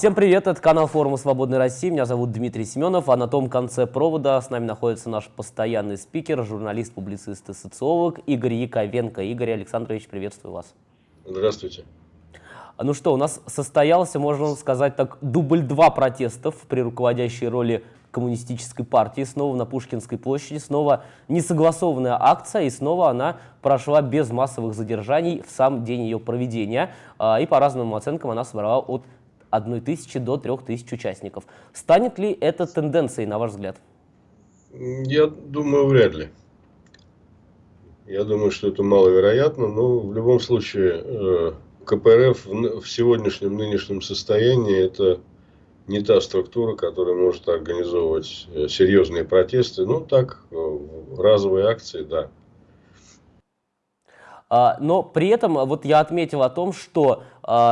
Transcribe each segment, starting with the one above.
Всем привет, это канал форума «Свободной России», меня зовут Дмитрий Семенов, а на том конце провода с нами находится наш постоянный спикер, журналист, публицист и социолог Игорь Яковенко. Игорь Александрович, приветствую вас. Здравствуйте. Ну что, у нас состоялся, можно сказать так, дубль два протестов при руководящей роли коммунистической партии, снова на Пушкинской площади, снова несогласованная акция, и снова она прошла без массовых задержаний в сам день ее проведения. А, и по разным оценкам она собрала от 1 тысячи до 3 тысяч участников. Станет ли это тенденцией, на ваш взгляд? Я думаю, вряд ли. Я думаю, что это маловероятно, но в любом случае э, КПРФ в сегодняшнем нынешнем состоянии это не та структура, которая может организовывать э, серьезные протесты. Ну, так, э, разовые акции, да. А, но при этом вот я отметил о том, что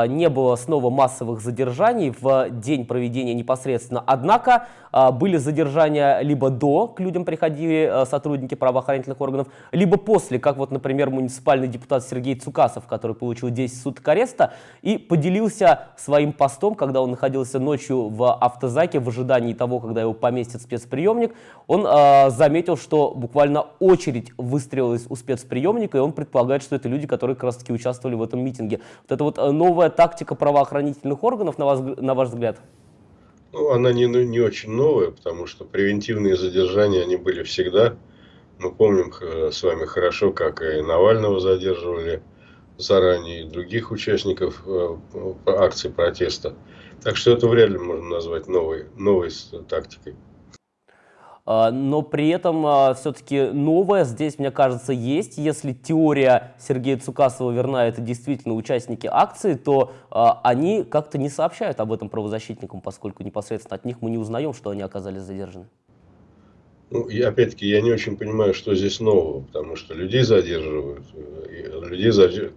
не было снова массовых задержаний в день проведения непосредственно. Однако а, были задержания либо до, к людям приходили а, сотрудники правоохранительных органов, либо после, как вот, например, муниципальный депутат Сергей Цукасов, который получил 10 суток ареста и поделился своим постом, когда он находился ночью в автозаке в ожидании того, когда его поместят в спецприемник. Он заметил, что буквально очередь выстрелилась у спецприемника, и он предполагает, что это люди, которые как раз таки участвовали в этом митинге. Вот это вот новая тактика правоохранительных органов, на, вас, на ваш взгляд? Ну, она не, не очень новая, потому что превентивные задержания, они были всегда. Мы помним э, с вами хорошо, как и Навального задерживали заранее, и других участников э, акций протеста. Так что это вряд ли можно назвать новой, новой тактикой. А, но при этом а, все-таки новое здесь, мне кажется, есть. Если теория Сергея Цукасова верна, это действительно участники акции, то а, они как-то не сообщают об этом правозащитникам, поскольку непосредственно от них мы не узнаем, что они оказались задержаны. Ну, опять-таки, я не очень понимаю, что здесь нового, потому что людей задерживают, людей задерж...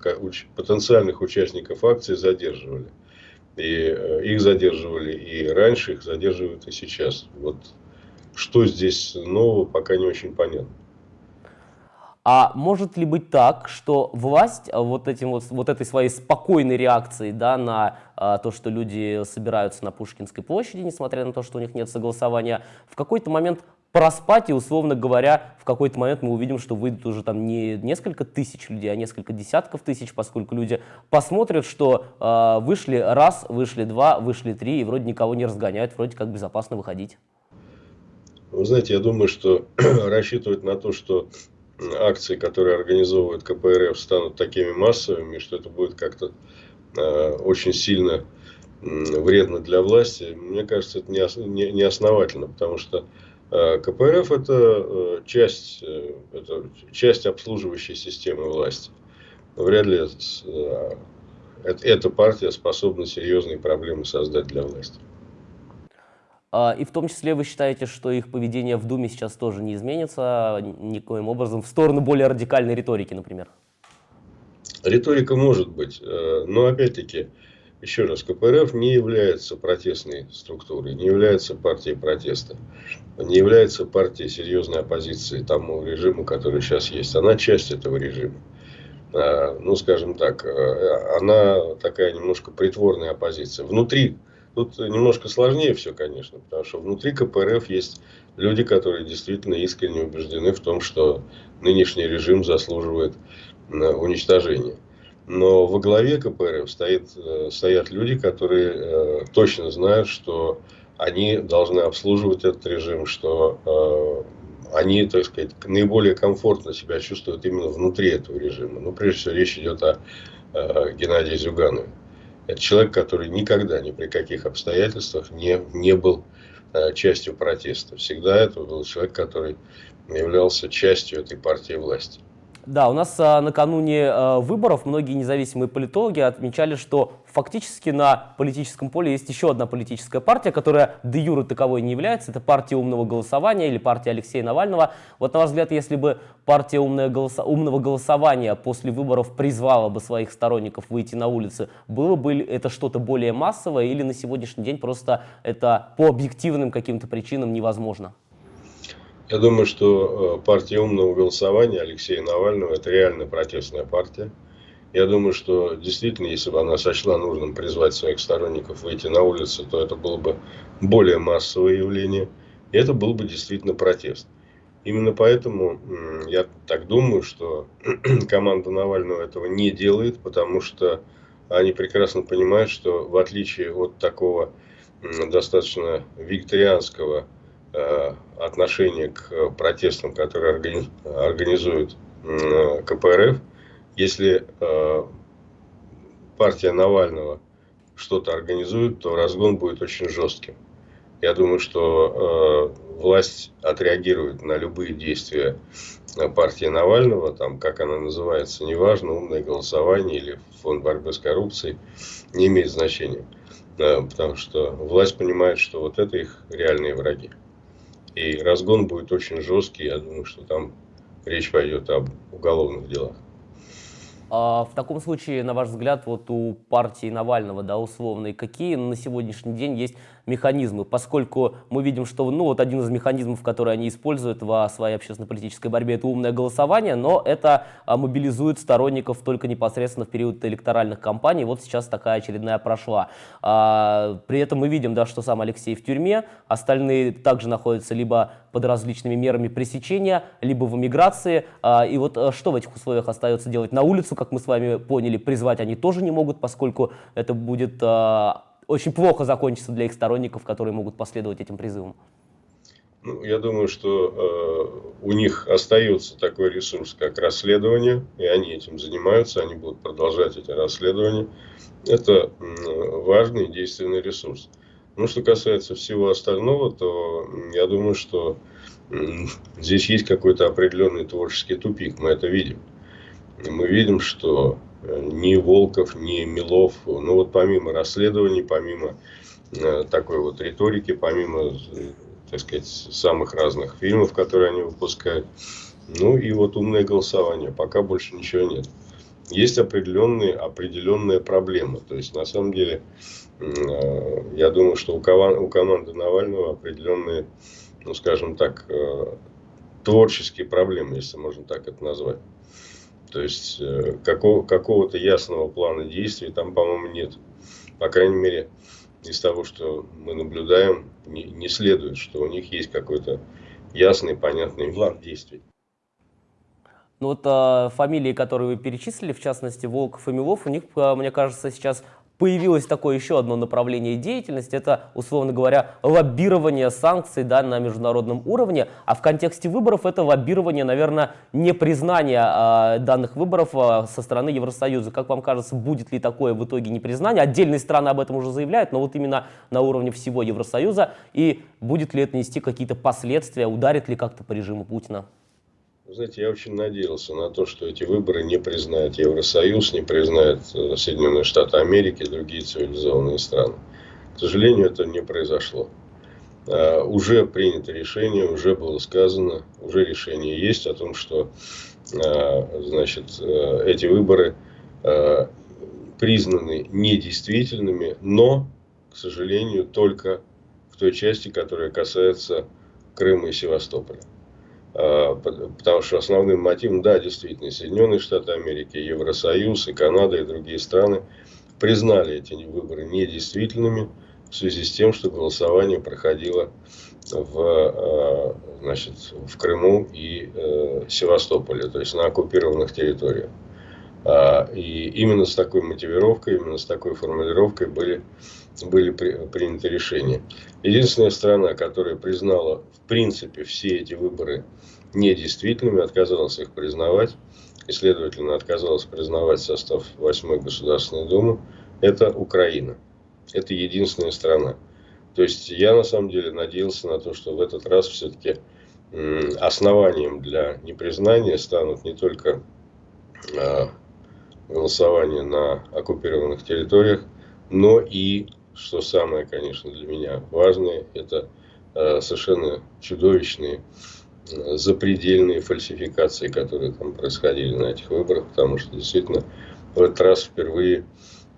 потенциальных участников акции задерживали. И э, их задерживали и раньше, их задерживают и сейчас. Вот что здесь нового, пока не очень понятно. А может ли быть так, что власть а, вот, этим вот, вот этой своей спокойной реакцией да, на а, то, что люди собираются на Пушкинской площади, несмотря на то, что у них нет согласования, в какой-то момент проспать, и, условно говоря, в какой-то момент мы увидим, что выйдут уже там не несколько тысяч людей, а несколько десятков тысяч, поскольку люди посмотрят, что э, вышли раз, вышли два, вышли три, и вроде никого не разгоняют, вроде как безопасно выходить. Вы знаете, я думаю, что рассчитывать на то, что акции, которые организовывает КПРФ, станут такими массовыми, что это будет как-то э, очень сильно э, вредно для власти, мне кажется, это не, не, не потому что э, КПРФ это, э, часть, э, это часть обслуживающей системы власти. Вряд ли э, эта партия способна серьезные проблемы создать для власти. А, и в том числе вы считаете, что их поведение в Думе сейчас тоже не изменится никоим образом в сторону более радикальной риторики, например? Риторика может быть, э, но опять-таки, еще раз, КПРФ не является протестной структурой, не является партией протеста, не является партией серьезной оппозиции тому режиму, который сейчас есть. Она часть этого режима. А, ну, скажем так, э, она такая немножко притворная оппозиция. Внутри Тут немножко сложнее все, конечно, потому что внутри КПРФ есть люди, которые действительно искренне убеждены в том, что нынешний режим заслуживает э, уничтожения. Но во главе КПРФ стоит, э, стоят люди, которые э, точно знают, что они должны обслуживать этот режим, что они, так сказать, наиболее комфортно себя чувствуют именно внутри этого режима. Ну, прежде всего, речь идет о Геннадии Зюганове. Это человек, который никогда ни при каких обстоятельствах не, не был э, частью протеста. Всегда это был человек, который являлся частью этой партии власти. Да, у нас а, накануне а, выборов многие независимые политологи отмечали, что фактически на политическом поле есть еще одна политическая партия, которая де юре таковой не является. Это партия умного голосования или партия Алексея Навального. Вот на ваш взгляд, если бы партия умное голосо умного голосования после выборов призвала бы своих сторонников выйти на улицы, было бы это что-то более массовое или на сегодняшний день просто это по объективным каким-то причинам невозможно? Я думаю, что э, партия умного голосования Алексея Навального – это реально протестная партия. Я думаю, что действительно, если бы она сочла нужным призвать своих сторонников выйти на улицу, то это было бы более массовое явление. И это был бы действительно протест. Именно поэтому я так думаю, что команда Навального этого не делает, потому что они прекрасно понимают, что в отличие от такого достаточно викторианского э, отношения к протестам, которые организует КПРФ, если э, партия Навального что-то организует, то разгон будет очень жестким. Я думаю, что э, власть отреагирует на любые действия партии Навального, там, как она называется, неважно, умное голосование или фонд борьбы с коррупцией, не имеет значения. Э, потому что власть понимает, что вот это их реальные враги. И разгон будет очень жесткий, я думаю, что там речь пойдет об уголовных делах. А в таком случае, на ваш взгляд, вот у партии Навального, да, условной, какие на сегодняшний день есть механизмы, поскольку мы видим, что ну, вот один из механизмов, который они используют во своей общественно-политической борьбе, это умное голосование, но это а, мобилизует сторонников только непосредственно в период электоральных кампаний. Вот сейчас такая очередная прошла. А, при этом мы видим, да, что сам Алексей в тюрьме, остальные также находятся либо под различными мерами пресечения, либо в эмиграции. А, и вот а, что в этих условиях остается делать? На улицу, как мы с вами поняли, призвать они тоже не могут, поскольку это будет а, очень плохо закончится для их сторонников, которые могут последовать этим призывам? Ну, я думаю, что э, у них остается такой ресурс, как расследование, и они этим занимаются, они будут продолжать эти расследования. Это э, важный действенный ресурс. Ну, что касается всего остального, то я думаю, что э, здесь есть какой-то определенный творческий тупик, мы это видим. Мы видим, что ни Волков, ни Милов. Ну вот помимо расследований, помимо э, такой вот риторики, помимо, так сказать, самых разных фильмов, которые они выпускают, ну и вот умное голосование, пока больше ничего нет. Есть определенные, определенные проблемы. То есть, на самом деле, э, я думаю, что у команды Навального определенные, ну, скажем так, э, творческие проблемы, если можно так это назвать. То есть э, какого, какого-то ясного плана действий там, по-моему, нет. По крайней мере, из того, что мы наблюдаем, не, не следует, что у них есть какой-то ясный, понятный план действий. Ну вот э, фамилии, которые вы перечислили, в частности Волков и Милов, у них, э, мне кажется, сейчас появилось такое еще одно направление деятельности, это, условно говоря, лоббирование санкций да, на международном уровне, а в контексте выборов это лоббирование, наверное, непризнание э, данных выборов э, со стороны Евросоюза. Как вам кажется, будет ли такое в итоге непризнание? Отдельные страны об этом уже заявляют, но вот именно на уровне всего Евросоюза, и будет ли это нести какие-то последствия, ударит ли как-то по режиму Путина? Знаете, я очень надеялся на то, что эти выборы не признают Евросоюз, не признают э, Соединенные Штаты Америки и другие цивилизованные страны. К сожалению, это не произошло. А, уже принято решение, уже было сказано, уже решение есть о том, что а, значит, э, эти выборы а, признаны недействительными, но, к сожалению, только в той части, которая касается Крыма и Севастополя. А, потому что основным мотивом, да, действительно, Соединенные Штаты Америки, Евросоюз и Канада и другие страны признали эти выборы недействительными в связи с тем, что голосование проходило в, а, значит, в Крыму и э, Севастополе, то есть на оккупированных территориях. А, и именно с такой мотивировкой, именно с такой формулировкой были, были при, приняты решения. Единственная страна, которая признала в принципе все эти выборы недействительными, отказалась их признавать, и, следовательно, отказалась признавать состав 8 Государственной Думы, это Украина. Это единственная страна. То есть я на самом деле надеялся на то, что в этот раз все-таки основанием для непризнания станут не только а, голосование на оккупированных территориях, но и, что самое, конечно, для меня важное, это а, совершенно чудовищные запредельные фальсификации, которые там происходили на этих выборах, потому что действительно в этот раз впервые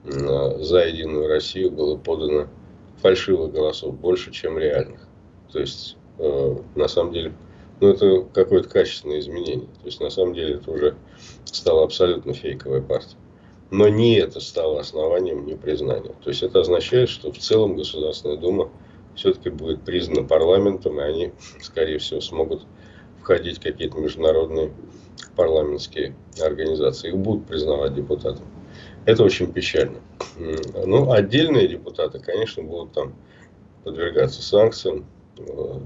за Единую Россию было подано фальшивых голосов больше, чем реальных. То есть, э, на самом деле, ну, это какое-то качественное изменение. То есть, на самом деле, это уже стала абсолютно фейковая партия. Но не это стало основанием непризнания. То есть это означает, что в целом Государственная Дума все-таки будет признана парламентом, и они, скорее всего, смогут входить в какие-то международные парламентские организации. Их будут признавать депутатами. Это очень печально. Ну, отдельные депутаты, конечно, будут там подвергаться санкциям, э,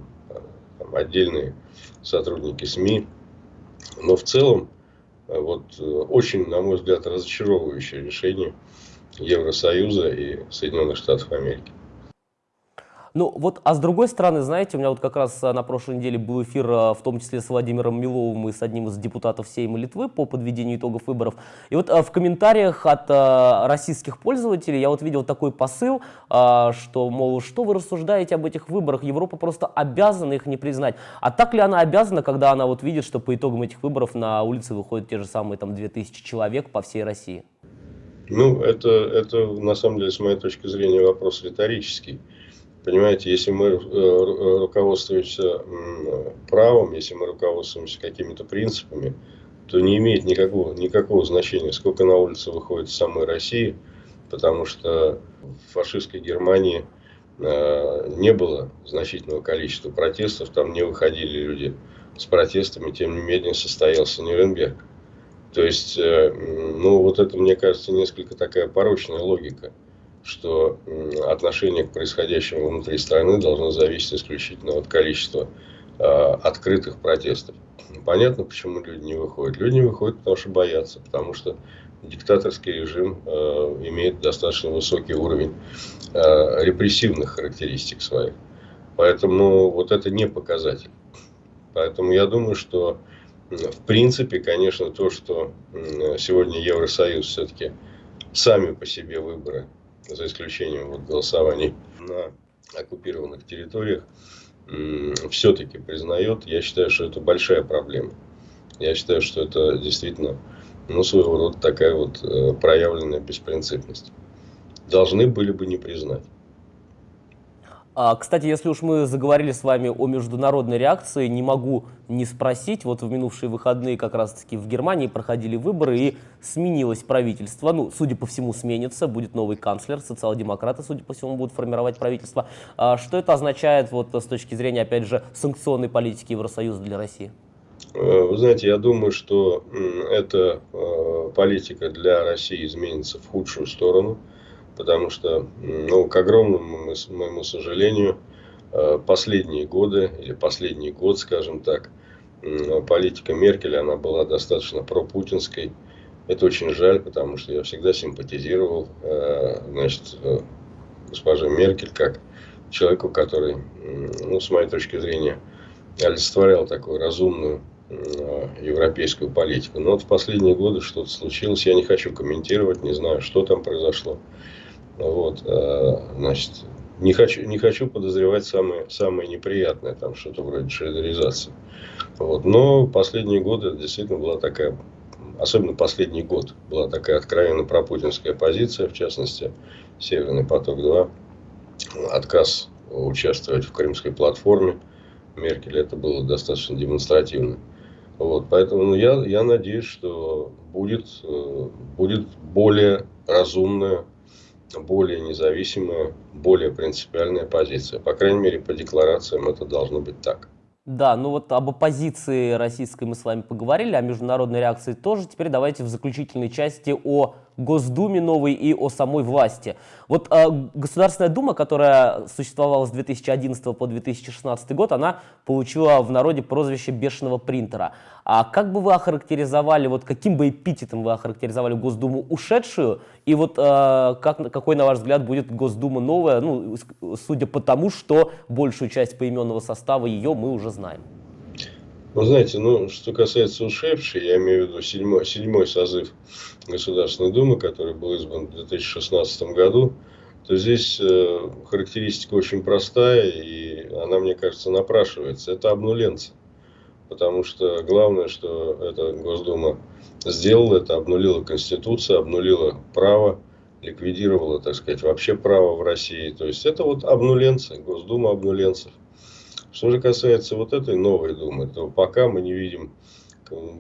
там, отдельные сотрудники СМИ. Но в целом, вот э, очень, на мой взгляд, разочаровывающее решение Евросоюза и Соединенных Штатов Америки. Ну вот, а с другой стороны, знаете, у меня вот как раз а, на прошлой неделе был эфир, а, в том числе с Владимиром Миловым и с одним из депутатов Сейма Литвы по подведению итогов выборов. И вот а, в комментариях от российских пользователей я вот видел такой посыл, что, мол, что вы рассуждаете об этих выборах, Европа просто обязана их не признать. А так ли она обязана, когда она вот видит, что по итогам этих выборов на улице выходят те же самые там 2000 человек по всей России? Ну, это, это на самом деле, с моей точки зрения, вопрос риторический. Понимаете, если мы э, руководствуемся правом, если мы руководствуемся какими-то принципами, то не имеет никакого, никакого значения, сколько на улице выходит самой России, потому что в фашистской Германии э, не было значительного количества протестов, там не выходили люди с протестами, тем не менее состоялся Нюрнберг. То есть, э, ну вот это, мне кажется, несколько такая порочная логика что отношение к происходящему внутри страны должно зависеть исключительно от количества э, открытых протестов. Понятно, почему люди не выходят. Люди не выходят, потому что боятся, потому что диктаторский режим э, имеет достаточно высокий уровень э, репрессивных характеристик своих. Поэтому вот это не показатель. Поэтому я думаю, что в принципе, конечно, то, что сегодня Евросоюз все-таки сами по себе выборы за исключением вот голосований на оккупированных территориях, все-таки признает, я считаю, что это большая проблема. Я считаю, что это действительно ну, своего рода такая вот э, проявленная беспринципность. Должны были бы не признать. А, кстати, если уж мы заговорили с вами о международной реакции, не могу не спросить. Вот в минувшие выходные как раз-таки в Германии проходили выборы и сменилось правительство. Ну, судя по всему, сменится, будет новый канцлер, социал-демократы, судя по всему, будут формировать правительство. А что это означает вот с точки зрения, опять же, санкционной политики Евросоюза для России? Э, вы знаете, я думаю, что эта э, политика для России изменится в худшую сторону потому что, ну, к огромному моему сожалению, э, последние годы, или последний год, скажем так, политика Меркель, она была достаточно пропутинской. Это очень жаль, потому что я всегда симпатизировал, э, значит, э, госпоже Меркель как человеку, который, ну, с моей точки зрения, олицетворял такую разумную европейскую политику. Но вот в последние годы что-то случилось, я не хочу комментировать, не знаю, что там произошло. Вот, э, значит, не хочу, не хочу подозревать самое, самое неприятное, там что-то вроде шредеризации. Вот. Но последние годы действительно была такая, особенно последний год, была такая откровенно пропутинская позиция, в частности, Северный поток-2, отказ участвовать в Крымской платформе. Меркель это было достаточно демонстративно. Вот, поэтому ну, я, я надеюсь, что будет, э, будет более разумная более независимая, более принципиальная позиция. По крайней мере, по декларациям это должно быть так. Да, ну вот об оппозиции российской мы с вами поговорили, о международной реакции тоже. Теперь давайте в заключительной части о Госдуме новой и о самой власти. Вот э, Государственная Дума, которая существовала с 2011 по 2016 год, она получила в народе прозвище бешеного принтера. А как бы вы охарактеризовали, вот каким бы эпитетом вы охарактеризовали Госдуму ушедшую, и вот э, как, какой, на ваш взгляд, будет Госдума новая, ну, судя по тому, что большую часть поименного состава ее мы уже знаем? Вы знаете, ну, что касается ушедшей, я имею в виду седьмой, седьмой созыв Государственной Думы, который был избран в 2016 году, то здесь э, характеристика очень простая, и она, мне кажется, напрашивается. Это обнуленцы. Потому что главное, что эта Госдума сделала, это обнулила Конституцию, обнулила право, ликвидировала, так сказать, вообще право в России. То есть это вот обнуленцы, Госдума обнуленцев. Что же касается вот этой новой Думы, то пока мы не видим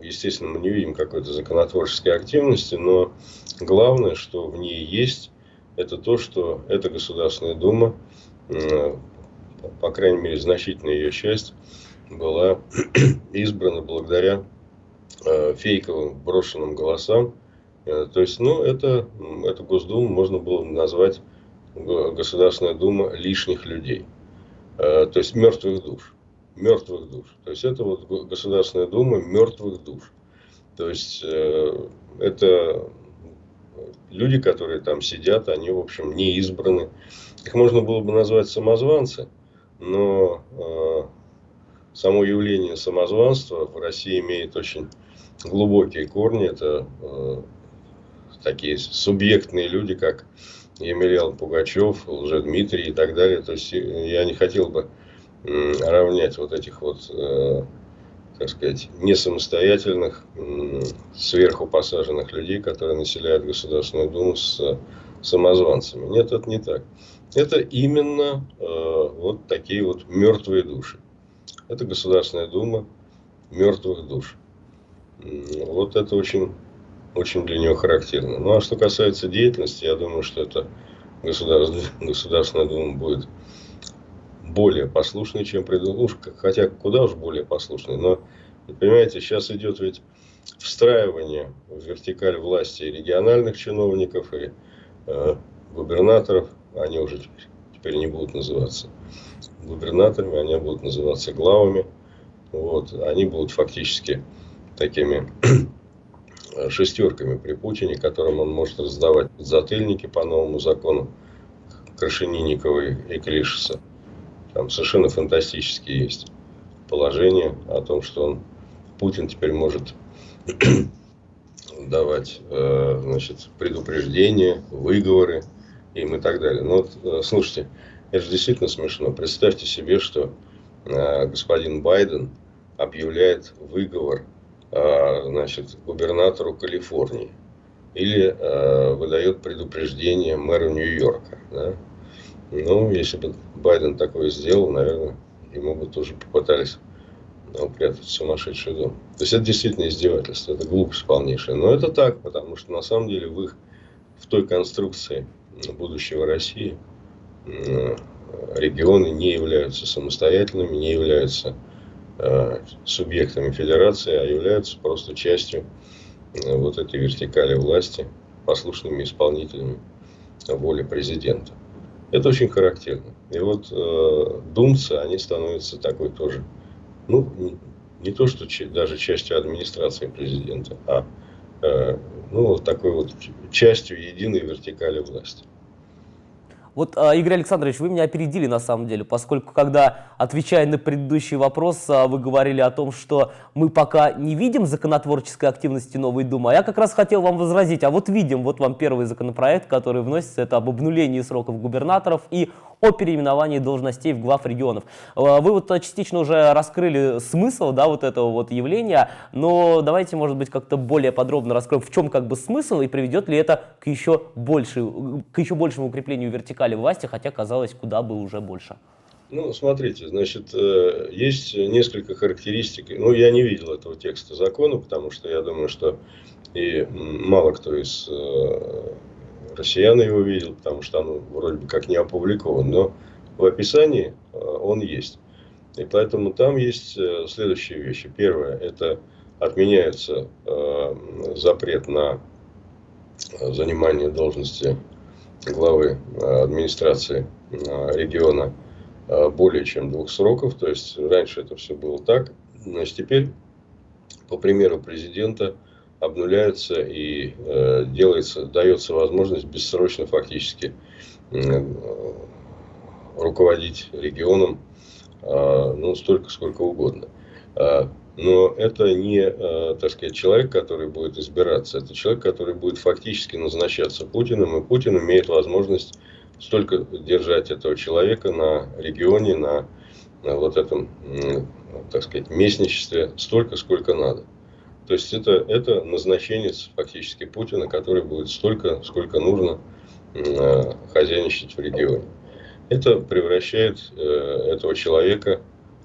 естественно, мы не видим какой-то законотворческой активности, но главное, что в ней есть, это то, что эта Государственная Дума, по крайней мере, значительная ее часть, была избрана благодаря э, фейковым брошенным голосам. Э, то есть, ну, это, эту Госдуму можно было назвать Государственная Дума лишних людей. Э, то есть, мертвых душ. Мертвых душ. То есть, это вот Государственная Дума мертвых душ. То есть, это люди, которые там сидят, они, в общем, не избраны. Их можно было бы назвать самозванцы, но само явление самозванства в России имеет очень глубокие корни. Это э, такие субъектные люди, как Емельян Пугачев, Лжедмитрий и так далее. То есть э, я не хотел бы э, равнять вот этих вот, э, так сказать, не самостоятельных, э, сверху посаженных людей, которые населяют Государственную Думу с э, самозванцами. Нет, это не так. Это именно э, вот такие вот мертвые души. Это Государственная Дума мертвых душ. Вот это очень, очень для нее характерно. Ну а что касается деятельности, я думаю, что это Государственная, Государственная Дума будет более послушной, чем предыдущая. Хотя куда уж более послушной. Но, понимаете, сейчас идет ведь встраивание в вертикаль власти региональных чиновников, и э, губернаторов. Они уже теперь, теперь не будут называться губернаторами, они будут называться главами. Вот, они будут фактически такими шестерками при Путине, которым он может раздавать затыльники по новому закону Крашенинникова и Клишеса. Там совершенно фантастические есть положения о том, что он, Путин теперь может давать э, значит, предупреждения, выговоры им и так далее. Но вот, э, слушайте, это же действительно смешно. Представьте себе, что э, господин Байден объявляет выговор значит, губернатору Калифорнии или э, выдает предупреждение мэру Нью-Йорка. Да? Ну, если бы Байден такое сделал, наверное, ему бы тоже попытались ну, упрятать в сумасшедший дом. То есть это действительно издевательство, это глупость полнейшая. Но это так, потому что на самом деле в их, в той конструкции будущего России, Э, регионы не являются самостоятельными, не являются э, субъектами федерации, а являются просто частью э, вот этой вертикали власти, послушными исполнителями воли президента. Это очень характерно. И вот э, думцы, они становятся такой тоже, ну, не, не то, что даже частью администрации президента, а э, ну, такой вот частью единой вертикали власти. Вот, а, Игорь Александрович, вы меня опередили на самом деле, поскольку когда, отвечая на предыдущий вопрос, а, вы говорили о том, что мы пока не видим законотворческой активности новой Думы, а я как раз хотел вам возразить, а вот видим, вот вам первый законопроект, который вносится, это об обнулении сроков губернаторов и о переименовании должностей в глав регионов. А, вы вот частично уже раскрыли смысл да, вот этого вот явления, но давайте, может быть, как-то более подробно раскроем, в чем как бы смысл и приведет ли это к еще, больше, к еще большему укреплению вертикали власти, хотя казалось, куда бы уже больше. Ну, смотрите, значит, э, есть несколько характеристик. Ну, я не видел этого текста закона, потому что я думаю, что и мало кто из э, россиян его видел, потому что он вроде бы как не опубликован, но в описании э, он есть. И поэтому там есть э, следующие вещи. Первое, это отменяется э, запрет на занимание должности главы администрации региона более чем двух сроков. То есть раньше это все было так. Значит, теперь, по примеру президента, обнуляются и э, делается, дается возможность бессрочно фактически э, руководить регионом э, ну, столько, сколько угодно. Э, но это не, э, так сказать, человек, который будет избираться, это человек, который будет фактически назначаться Путиным, и Путин имеет возможность столько держать этого человека на регионе, на, на вот этом, так сказать, местничестве, столько, сколько надо. То есть это, это назначенец фактически Путина, который будет столько, сколько нужно э, хозяйничать в регионе. Это превращает э, этого человека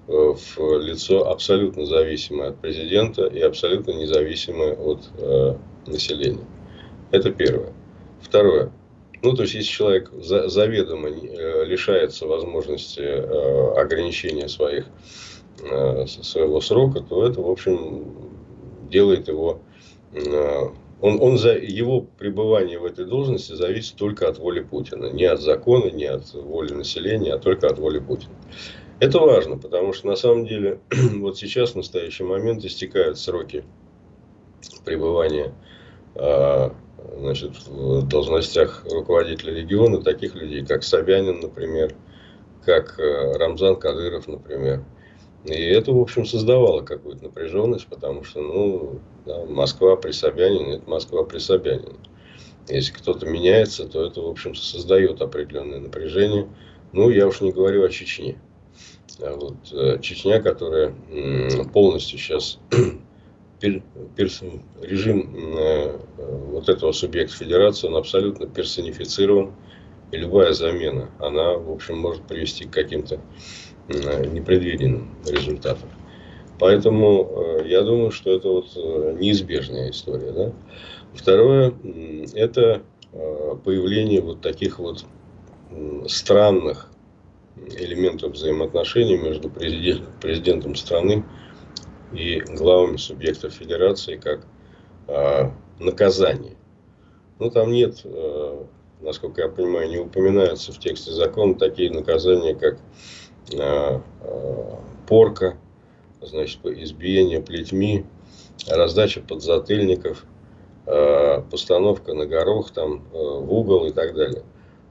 в лицо абсолютно зависимое от президента и абсолютно независимое от э, населения. Это первое. Второе. Ну, то есть, если человек за, заведомо э, лишается возможности э, ограничения своих, э, своего срока, то это, в общем, делает его... Э, он, он за его пребывание в этой должности зависит только от воли Путина. Не от закона, не от воли населения, а только от воли Путина. Это важно, потому что на самом деле вот сейчас в настоящий момент истекают сроки пребывания а, значит, в должностях руководителя региона таких людей, как Собянин, например, как э, Рамзан Кадыров, например. И это, в общем, создавало какую-то напряженность, потому что, ну, да, Москва при Собянине – это Москва при Собянине. Если кто-то меняется, то это, в общем, создает определенное напряжение. Ну, я уж не говорю о Чечне. А вот, э, Чечня, которая полностью сейчас режим э, вот этого субъекта федерации, он абсолютно персонифицирован. И любая замена, она, в общем, может привести к каким-то непредвиденным результатам. Поэтому э, я думаю, что это вот неизбежная история. Да? Второе, это появление вот таких вот странных элементов взаимоотношений между президент, президентом страны и главами субъектов федерации как э, наказание. Ну, там нет, э, насколько я понимаю, не упоминаются в тексте закона такие наказания, как э, э, порка, значит, избиение плетьми, раздача подзатыльников, э, постановка на горох там, э, в угол и так далее.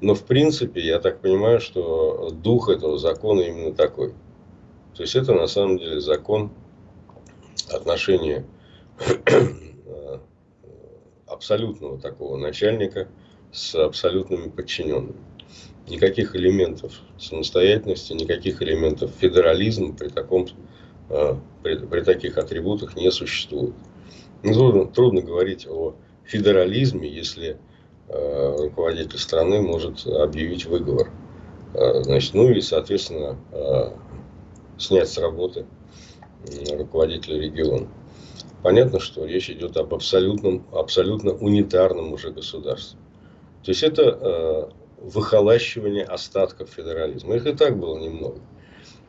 Но в принципе, я так понимаю, что дух этого закона именно такой. То есть это на самом деле закон отношения абсолютного такого начальника с абсолютными подчиненными. Никаких элементов самостоятельности, никаких элементов федерализма при, таком, э, при, при таких атрибутах не существует. Ну, трудно, трудно говорить о федерализме, если Э, руководитель страны может объявить выговор. Э, значит, ну и, соответственно, снять с работы руководителя региона. Понятно, что речь идет об абсолютном, абсолютно унитарном уже государстве. То есть это выхолащивание остатков федерализма. Их и так было немного.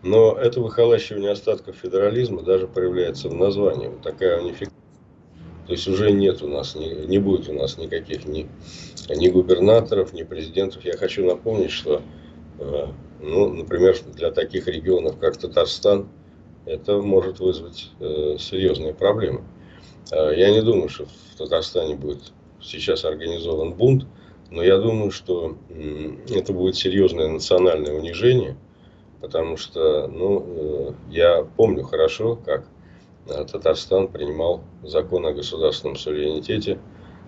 Но это выхолащивание остатков федерализма даже проявляется в названии. Вот такая унификация то есть уже нет у нас, не, не будет у нас никаких ни, ни губернаторов, ни президентов. Я хочу напомнить, что, э, ну, например, для таких регионов, как Татарстан, это может вызвать э, серьезные проблемы. Э, я не думаю, что в Татарстане будет сейчас организован бунт, но я думаю, что это будет серьезное национальное унижение, потому что, ну, э, я помню хорошо, как Э, Татарстан принимал закон о государственном суверенитете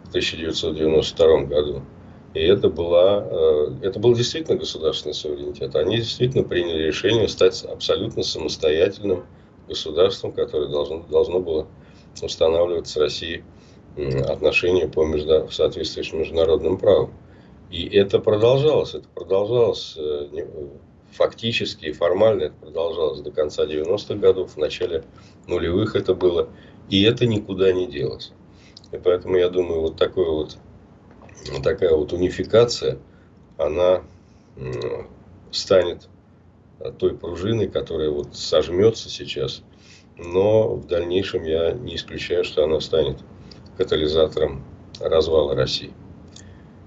в 1992 году. И это, была, э, это был действительно государственный суверенитет. Они действительно приняли решение стать абсолютно самостоятельным государством, которое должно, должно было устанавливать с Россией отношения по между, в соответствии с международным правом. И это продолжалось. Это продолжалось э, фактически и формально это продолжалось до конца 90-х годов, в начале нулевых это было, и это никуда не делось. И поэтому я думаю, вот, такой вот, вот такая вот унификация, она станет той пружиной, которая вот сожмется сейчас, но в дальнейшем я не исключаю, что она станет катализатором развала России.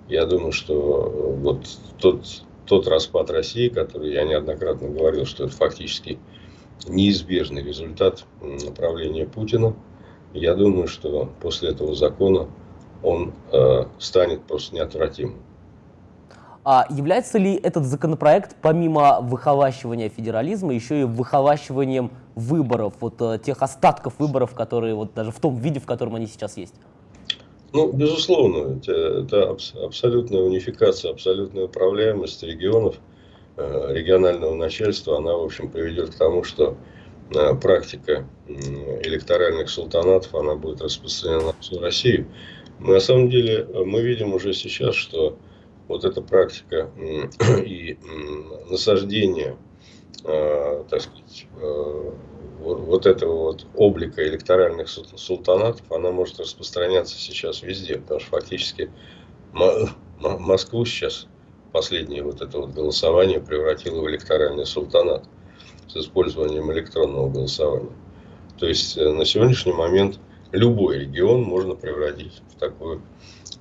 Я думаю, что вот тот тот распад России, который я неоднократно говорил, что это фактически неизбежный результат направления Путина, я думаю, что после этого закона он э, станет просто неотвратимым. А является ли этот законопроект, помимо выхолащивания федерализма, еще и выхолащиванием выборов, вот э, тех остатков выборов, которые вот даже в том виде, в котором они сейчас есть? Ну, безусловно, это абсолютная унификация, абсолютная управляемость регионов, э, регионального начальства, она, в общем, приведет к тому, что э, практика электоральных султанатов, она будет распространена на всю Россию. На самом деле, мы видим уже сейчас, что вот эта практика и насаждение так сказать, э, вот, этого вот облика электоральных султанатов, она может распространяться сейчас везде, потому что фактически Москву сейчас последнее вот это вот голосование превратило в электоральный султанат с использованием электронного голосования. То есть э, на сегодняшний момент любой регион можно превратить в такую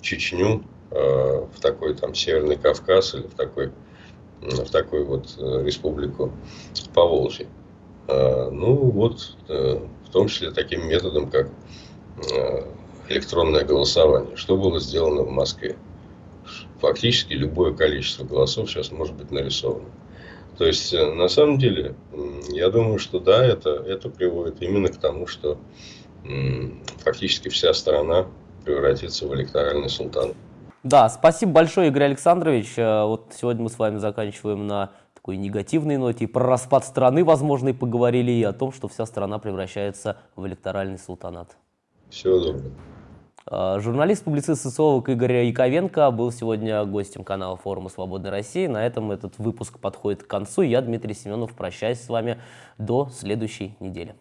Чечню, э, в такой там Северный Кавказ или в такой, в такой вот э, республику Поволжье. Ну вот, в том числе таким методом, как электронное голосование. Что было сделано в Москве? Фактически любое количество голосов сейчас может быть нарисовано. То есть, на самом деле, я думаю, что да, это, это приводит именно к тому, что фактически вся страна превратится в электоральный султан. Да, спасибо большое, Игорь Александрович. Э, вот сегодня мы с вами заканчиваем на такой негативной ноте. И про распад страны, возможно, и поговорили, и о том, что вся страна превращается в электоральный султанат. Всего доброго. Э, журналист, публицист, социолог Игорь Яковенко был сегодня гостем канала форума «Свободной России». На этом этот выпуск подходит к концу. Я, Дмитрий Семенов, прощаюсь с вами до следующей недели.